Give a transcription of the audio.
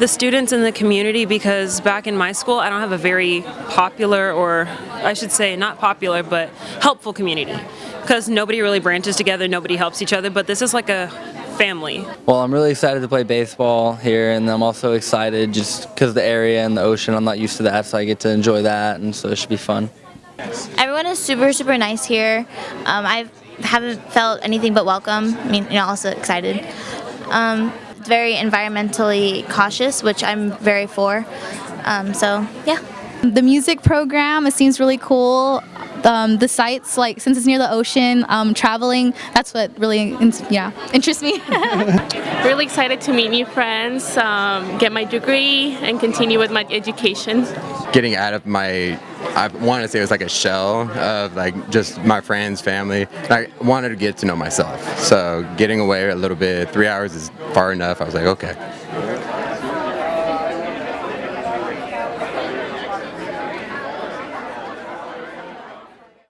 the students in the community because back in my school, I don't have a very popular, or I should say not popular, but helpful community because nobody really branches together, nobody helps each other, but this is like a family. Well, I'm really excited to play baseball here, and I'm also excited just because the area and the ocean, I'm not used to that, so I get to enjoy that, and so it should be fun. Everyone is super, super nice here. Um, I haven't felt anything but welcome. I mean, you know, also excited. Um, it's very environmentally cautious, which I'm very for. Um, so, yeah. The music program, it seems really cool. Um, the sites, like since it's near the ocean, um, traveling, that's what really, yeah, interests me. really excited to meet new friends, um, get my degree, and continue with my education. Getting out of my, I want to say it was like a shell of like just my friends, family. I wanted to get to know myself. So getting away a little bit, three hours is far enough. I was like, okay.